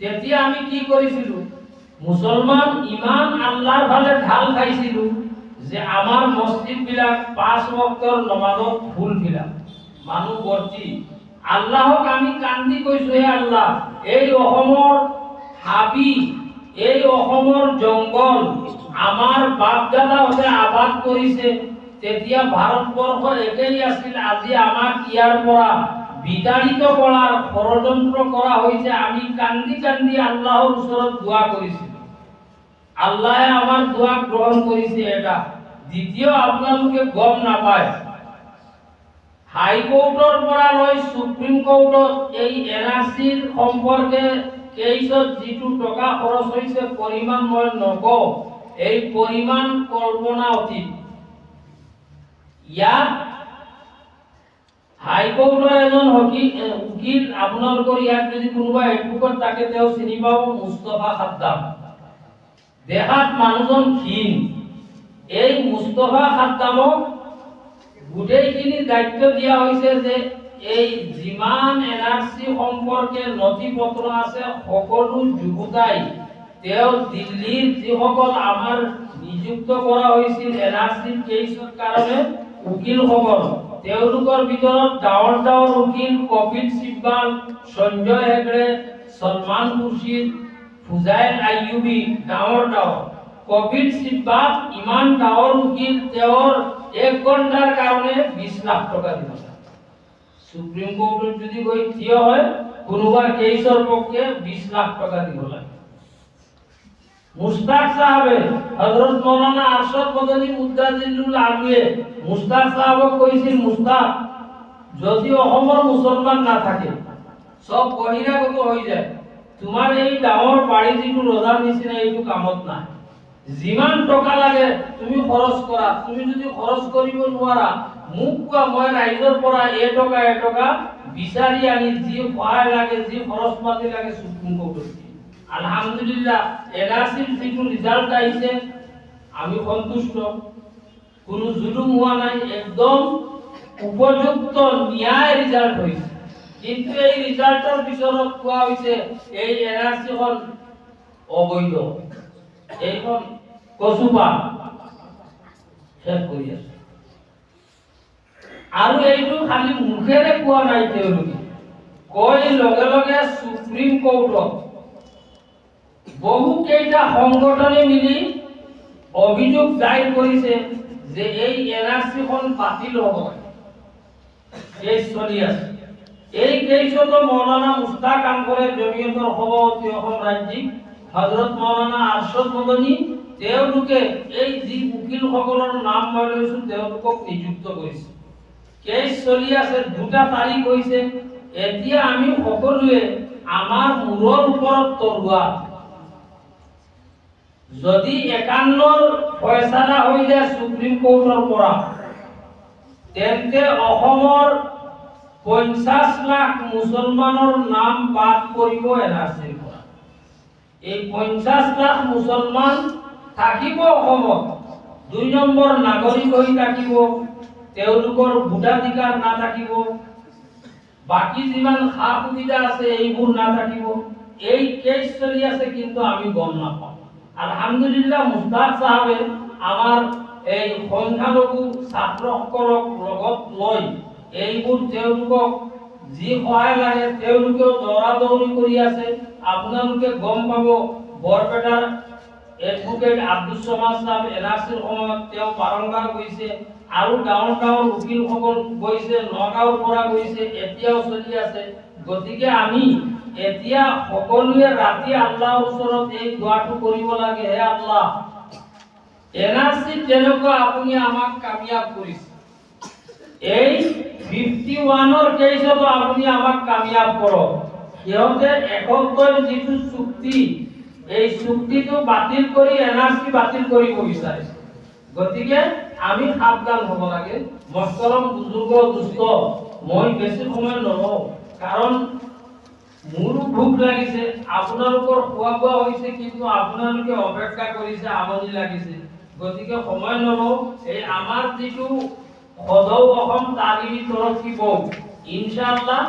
তেতিয়া আমি কি কৰিছিলো? মুছলমান ইমান আল্লাহৰ ফালে ঢাল খাইছিলো যে আমাৰ মছজিদ বিলাক পাঁচ বক্তৰ নমাজত ফুল ফিলাপ মানুহ ভৰ্তি। আল্লাহক আমি কান্দি কৈছো, হে আল্লাহ, এই অসমৰ হাবি, এই অসমৰ জংগল আমাৰ বাপ দাদাহঁতে আবাদ কৰিছে তেতিয়া ভাৰতবৰ্ষ একেই আছিল, আজি আমাক ইয়াৰ পৰা বিতাড়িত কৰাৰ ষড়যন্ত্ৰ কৰা হৈছে, আমি কান্দি কান্দি আল্লাহৰ ওচৰত দোৱা কৰিছিলো আল্লাহে আমাৰ দোৱা গ্ৰহণ কৰিছে এটা। দ্বিতীয় আপোনালোকে গম নাপায়। হাইকোৰ্টৰ পৰা লৈ সুপ্ৰিম কোৰ্টত এই এনআৰচিৰ সম্পৰ্কে কেইছত যিটো টকা খৰচ হৈছে, পৰিমাণ মই নকওঁ। এই পৰিমাণ কল্পনা অতীত। ইয়াত হাইকোৰ্টৰ এজন উকিল আপোনালোকৰ ইয়াত যদি কোনোবা এডভোকেট থাকে তেওঁ চিনি পাব, মুস্তফা খাদ্দাম। দেখাত মানুহজন ক্ষীণ। এই মুস্তফা খাদ্দামক গোটেইখিনি দায়িত্ব দিয়া হৈছে যে এই যিমান এনআৰচি সম্পৰ্কে নথি পত্ৰ আছে, সকলো যুগুতাই তেওঁ দিল্লীৰ যিসকল আমাৰ নিযুক্ত কৰা হৈছিল এনআৰচি কেছৰ কাৰণে উকিলসকল তেওঁলোকৰ ভিতৰত ডাঙৰ ডাঙৰ উকিল কপিল চিব্বাল সঞ্জয় হেগড়ে সলমান খুৰছিদ ফুজাইল আইয়ুবি ডাঙৰ ডাঙৰ কপিল চিব্বাল ইমান ডাঙৰ উকিল তেওঁৰ এক ঘণ্টাৰ কাৰণে বিশ লাখ টকা দিব। সুপ্ৰিম কোৰ্টত যদি গৈ থিয় হয় কোনোবা কেছৰ পক্ষে বিশ লাখ টকা দিব লাগে মুস্তাক সাহেবে হযরত মাওলানা আরশাদ মদনী মুদ্দাজিল্লুল আমিয়ে মুস্তাক সাহেবক কৈছিল মুস্তাক, যদি অসমৰ মুছলমান নাথাকে চব বহিৰাগত হৈ যায়। তোমাৰ এই ডাঙৰ বাৰী যিটো ৰজাৰ নিচিনা, এইটো কামত নাই। যিমান টকা লাগে তুমি খৰচ কৰা। তুমি যদি খৰচ কৰিব নোৱাৰা, মোক কোৱা, মই ৰাইজৰ পৰা এই টকা এই টকা বিচাৰি আনি যি সহায় লাগে, যি খৰচ পাতি লাগে কোৰ্টত দিম। আলহামদুলিল্লাহ এনআরসির যিটো ৰিজাল্ট আহিছে আমি সন্তুষ্ট। কোনো জুলুম হোৱা নাই, একদম উপযুক্ত ন্যায় ৰিজাল্ট হৈছে কিন্তু এই ৰিজাল্টৰ পিছত কোৱা হৈছে, এই এনআৰচিখন অবৈধ। এইখন কচুপা শেষ কৰি আছে। আৰু এইটো খালি মুখেৰে কোৱা নাই তেওঁলোকে। কয় লগে লগে সুপ্ৰিম কোৰ্টত বহু কেইটা সংগঠনে মিলি অভিযোগ দায়ের কৰিছে যে এই এনআরসিখন বাতিল হ'ব। কেছ চলি আছে। এই কেছতো মৌলানা মুস্তাক আনকৰে জমিয়তৰ সভাপতি অসম ৰাজ্যিক হজরত মৌলানা আরশদ মদনী, তেওঁলোকে এই যি উকিলসকলৰ নাম মই লৈছো, তেওঁলোকক নিযুক্ত কৰিছে। কেছ চলি আছে, দুটা তাৰিখ হৈছে। এতিয়া আমি সকলোৱে আমাৰ মূৰৰ ওপৰত তৰোৱাল যদি একান্নৰ ফয়সালা হৈ যায় সুপ্ৰিম কোৰ্টৰ পৰা, তেন্তে অসমৰ পঞ্চাছ লাখ মুছলমানৰ নাম বাদ এনআৰচিৰ পৰা। এই পঞ্চাছ লাখ মুছলমান থাকিব অসমত, দুই নম্বৰ নাগৰিক হৈ থাকিব, তেওঁলোকৰ ভোটাধিকাৰ নাথাকিব, বাকী যিমান সা সুবিধা আছে এইবোৰ নাথাকিব, এই কেছ চলি আছে কিন্তু আমি গম নাপাওঁ। আলহামদুলিল্লাহ মুস্তাক চাহাবে আমাৰ এই সংখ্যালঘু ছাত্ৰসকলক লগত লৈ এইবোৰ তেওঁলোকক যি সহায় লাগে তেওঁলোকেও দৌৰা দৌৰি কৰি আছে। আপোনালোকে গম পাব, বৰপেটাৰ এডভোকেট আব্দুল চমাজ চাহাব এনআৰচিৰ সময়ত তেওঁ বাৰম্বাৰ গৈছে আৰু গাঁৱৰ গাঁৱৰ উকিলসকল গৈছে, নগাঁৱৰ পৰা গৈছে, এতিয়াও চলি আছে। গতিকে আমি এতিয়া সকলোৱে ৰাতি আল্লাহৰ ওচৰত এই দোৱাটো কৰিব লাগে, হে আল্লাহ। এনআৰচি তেনেকুৱা আপুনি আমাক কামিয়াব কৰিছে। এই ফিফটি ওৱানৰ কেছতো আপুনি আমাক কামিয়াব কৰক। সিহঁতে এসত্তৰ যিটো চুক্তি, এই চুক্তিটো বাতিল কৰি এনআৰচি বাতিল কৰিব বিচাৰিছে। গতিকে আমি সাৱধান হ'ব লাগে। মস্তৰম বুজুৰ্গ, দুষ্ট, মই বেছি সময় নলওঁ। কাৰণ মোৰো ভোক লাগিছে আপোনালোকৰ খোৱা বোৱা হৈছে, কিন্তু আপোনালোকে অপেক্ষা কৰিছে, আমনি লাগিছে। গতিকে সময় নলওঁ, এই আমাৰ যিটো সদৌ অসম তালিমী তৰফী বোৰ্ড ইনশাআল্লাহ,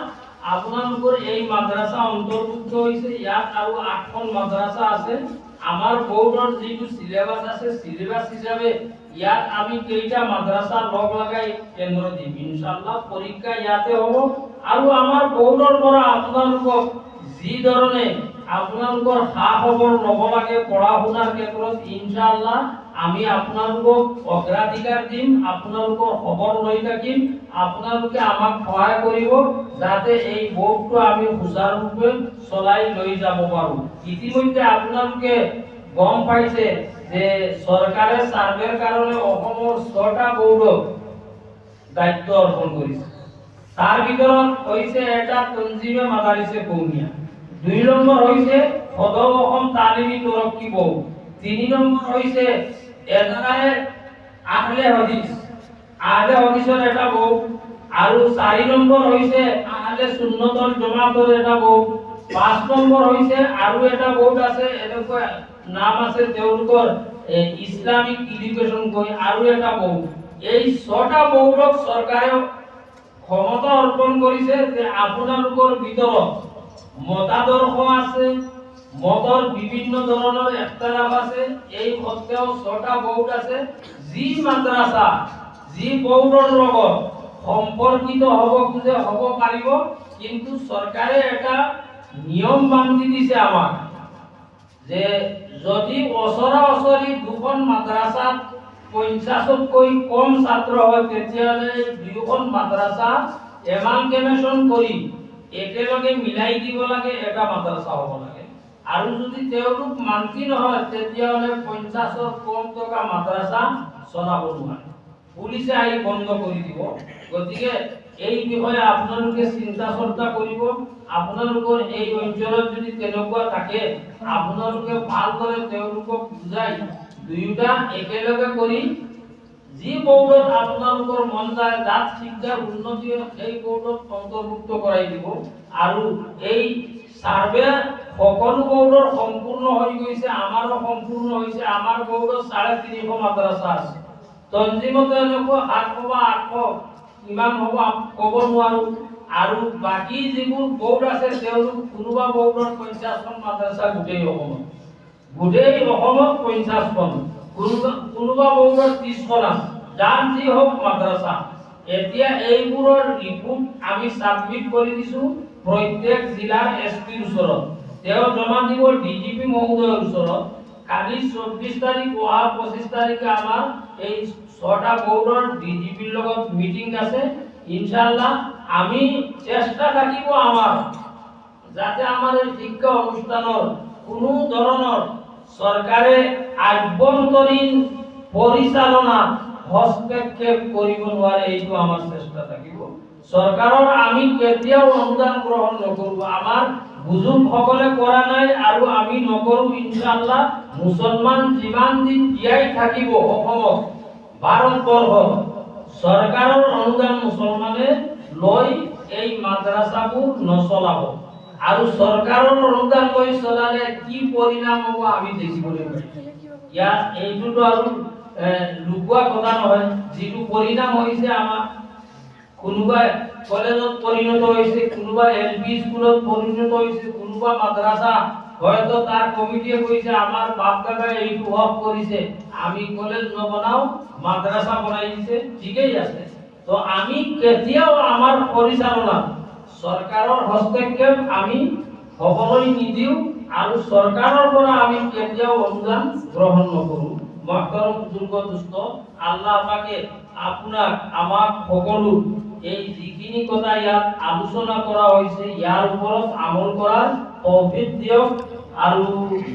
আপোনালোকৰ এই মাদ্ৰাছা অন্তৰ্ভুক্ত হৈছে, ইয়াত আৰু আঠখন মাদ্ৰাছা আছে। আমাৰ বোৰ্ডৰ যিটো চিলেবাছ আছে, চিলেবাছ হিচাপে ইয়াত আমি কেইটা মাদ্ৰাছা লগ লগাই কেন্দ্ৰ দিম। ইনশাআল্লাহ, পৰীক্ষা ইয়াতে হ'ব। আৰু আমাৰ বোৰ্ডৰ পৰা আপোনালোকক যি ধৰণে আপোনালোকৰ সা খবৰ ল'ব লাগে পঢ়া শুনাৰ ক্ষেত্ৰত ইনশাআল্লাহ আমি আপোনালোকক অগ্ৰাধিকাৰ দিম, আপোনালোকৰ খবৰ লৈ থাকিম, আপোনালোকে আমাক সহায় কৰিব, যাতে এই বোৰ্ডটো আমি সুচাৰুৰূপে চলাই লৈ যাব পাৰোঁ। ইতিমধ্যে আপোনালোকে গম পাইছে যে চৰকাৰে চাৰ্ভেৰ কাৰণে অসমৰ ছটা বোৰ্ডক দায়িত্ব অৰ্পণ কৰিছে। তাৰ ভিতৰত হৈছে এটা তঞ্জিমে মাদাৰিছে কৌমিয়া দুই নম্বৰ হৈছে সদৌ অসম তালিমী তৰক্কি বোৰ্ড তিনি নম্বৰ হৈছে এটাই আহলে হদিছ আহলে হদিছৰ এটা বোৰ্ড আৰু চাৰি নম্বৰ হৈছে আহলে সুন্নতৰ জমাতৰ এটা বোৰ্ড পাঁচ নম্বৰ হৈছে আৰু এটা বোৰ্ড আছে এনেকুৱা নাম আছে তেওঁলোকৰ ইছলামিক এডুকেশ্যন কৈ আৰু এটা বোৰ্ড এই ছটা বোৰ্ডক চৰকাৰে ক্ষমতা অৰ্পণ কৰিছে যে আপোনালোকৰ ভিতৰত মতাদৰ্শ আছে, মতৰ বিভিন্ন ধৰণৰ এখতালাফ আছে, এই সত্ত্বেও ছটা বোৰ্ড আছে, যি মাদ্ৰাছা, যি বোৰ্ডৰ লগত সম্পৰ্কিত হ'ব খোজে, হ'ব পাৰিব, কিন্তু চৰকাৰে এটা নিয়ম বান্ধি দিছে আমাক, যে যদি ওচৰা ওচৰি দুখন মাদ্ৰাছাত পঞ্চাছতকৈ কম ছাত্ৰ হয়, তেতিয়াহ'লে দুয়োখন মাদ্ৰাছা এমালগেমেশ্যন কৰি একেলগে মিলাই দিব লাগে, এটা মাদ্ৰাছা হ'ব লাগে। আৰু যদি তেওঁলোক মান্তি নহয়, তেতিয়াহ'লে পঞ্চাছৰ কম টকা মাদ্ৰাছা চলাব নোৱাৰে। পুলিচে আহি বন্ধ কৰি দিব। গতিকে এই বিষয়ে আপোনালোকে চিন্তা চৰ্চা কৰিব। আপোনালোকৰ এই অঞ্চলত যদি তেনেকুৱা থাকে, আপোনালোকে ভালদৰে তেওঁলোকক বুজাই দুয়োটা একেলগে কৰি যি বোৰ্ডত আপোনালোকৰ মন যায় যাত শিক্ষাৰ উন্নতি সেই বোৰ্ডত অন্তৰ্ভুক্ত কৰাই দিব। আৰু এই চাৰ্ভে সকলো বোৰ্ডৰ সম্পূৰ্ণ হৈ গৈছে, আমাৰো সম্পূৰ্ণ হৈছে। আমাৰ বোৰ্ডত চাৰে তিনিশ মাদ্ৰাছা আছে। তঞ্জিমতো এনেকুৱা সাতশ বা আঠশ কিমান হ'ব ক'ব নোৱাৰো। আৰু বাকী যিবোৰ বোৰ্ড আছে, তেওঁলোক কোনোবা বোৰ্ডত পঞ্চাছখন মাদ্ৰাছা গোটেই অসমত। গোটেই অসমত পঞ্চাছখন কোনোবা কোনোবা বোৰ্ডত ত্ৰিছখন যি হওক মাদ্ৰাছা। এতিয়া এইবোৰৰ ৰিপোৰ্ট আমি ছাবমিট কৰি দিছো প্ৰত্যেক জিলাৰ এছ পিৰ ওচৰত। তেওঁ জমা দিব ডিজিপি মহোদয়ৰ ওচৰত। কালি চৌব্বিছ তাৰিখ অহা পঁচিছ তাৰিখে আমাৰ এই ছটা বৰ্ডৰ ডিজিপিৰ লগত মিটিং আছে। ইনশাল্লাহ আমি চেষ্টা থাকিব আমাৰ। যাতে আমাৰ শিক্ষা অনুষ্ঠানৰ কোনো ধৰণৰ চৰকাৰে আভ্যন্তৰীণ পৰিচালনা হস্তক্ষেপ কৰিব নোৱাৰে, এইটো আমাৰ চেষ্টা থাকিব। চৰকাৰৰ, আমি কেতিয়াও অনুদান গ্ৰহণ নকৰোঁ। আমাৰ বুজুৰ্গসকলে কৰা নাই আৰু আমি নকৰোঁ ইনশাল্লাহ মুছলমান যিমান দিন জীয়াই থাকিব অসমত ভাৰতবৰ্ষত চৰকাৰৰ অনুদান মুছলমানে লৈ এই মাদ্ৰাছাবোৰ নচলাব। আৰু চৰকাৰৰ অনুদান লৈ চলালে কি পৰিণাম হ'ব আমি দেখিবলৈ পাইছোঁ ইয়াত এইটোতো আৰু এ, কথা নহয়। যিটো পৰিণাম হৈছে আমাৰ কোনোবাই কলেজত পৰিণত হৈছে কোনোবা এল পি স্কুলত পৰিণত হৈছে কোনোবা মাদ্ৰাছা হয়তো তাৰ কমিটিয়ে কৈছে আমাৰ বাপ দাদাই এইটো হক কৰিছে। আমি কলেজ নবনাও মাদ্ৰাছা বনাই দিছে। ঠিকেই আছে। তো আমি কেতিয়াও আমাৰ পৰিচালনা চৰকাৰৰ হস্তক্ষেপ আমি হ'বলৈ নিদিওঁ আৰু চৰকাৰৰ পৰা আমি কেতিয়াও অনুদান গ্ৰহণ নকৰোঁ। মহতৰম বুজুৰ্গ দুষ্ট, আল্লাহ পাকে আপোনাক, আমাক সকলো এই যিখিনি কথা ইয়াত আলোচনা কৰা হৈছে, ইয়াৰ ওপৰত আমল কৰাৰ তৌফিক দিয়ক। আৰু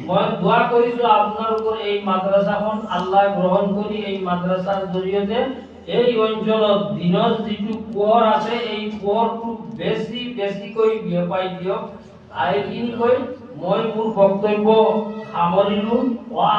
মই দোৱা কৰিছোঁ আপোনালোকৰ এই মাদ্ৰাছাখন আল্লাহ গ্ৰহণ কৰি এই মাদ্ৰাছাৰ জৰিয়তে এই অঞ্চলত দিনৰ যিটো পোহৰ আছে, এই পোহৰটো বেছি বেছিকৈ বিয়পাই দিয়ক। দিন কৈ মই মোৰ বক্তব্য সামৰিলোঁ। ৱা